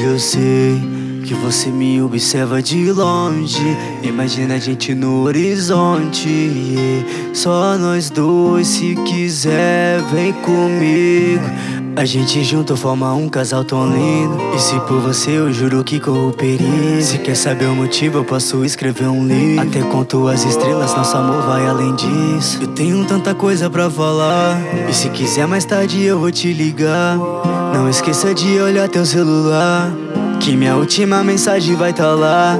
eu sei que você me observa de longe. Imagina a gente no horizonte. Só nós dois, se quiser, vem comigo. A gente junto forma um casal tão lindo. E se por você eu juro que corro perigo. Se quer saber o motivo, eu posso escrever um livro. Até conto as estrelas, nosso amor vai além disso. Eu tenho tanta coisa pra falar. E se quiser mais tarde eu vou te ligar. Não esqueça de olhar teu celular. Que minha última mensagem vai tá lá.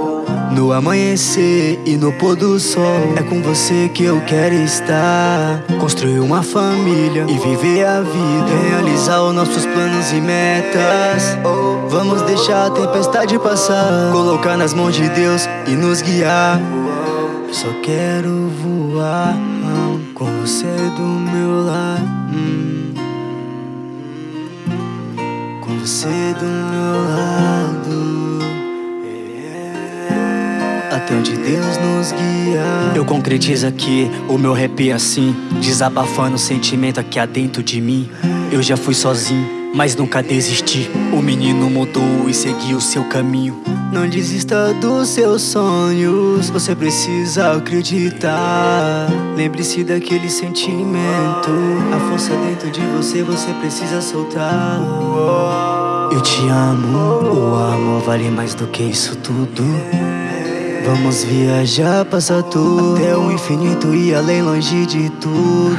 No amanhecer e no pôr do sol. É com você que eu quero estar. Construir uma família e viver a vida. Realizar os nossos planos e metas. Vamos deixar a tempestade passar. Colocar nas mãos de Deus e nos guiar. Só quero voar Com você do meu lado você do meu lado até onde Deus nos guia. Eu concretizo aqui o meu rap assim, desabafando o sentimento aqui dentro de mim. Eu já fui sozinho, mas nunca desisti. O menino mudou e seguiu seu caminho. Não desista dos seus sonhos, você precisa acreditar. Lembre-se daquele sentimento, a força dentro de você, você precisa soltar. Eu te amo, o amor vale mais do que isso tudo. Vamos viajar, passar tudo. Até o infinito e além, longe de tudo.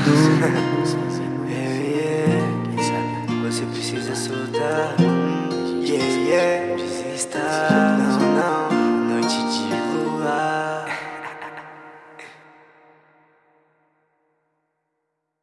Quem sabe você precisa soltar. Yeah, yeah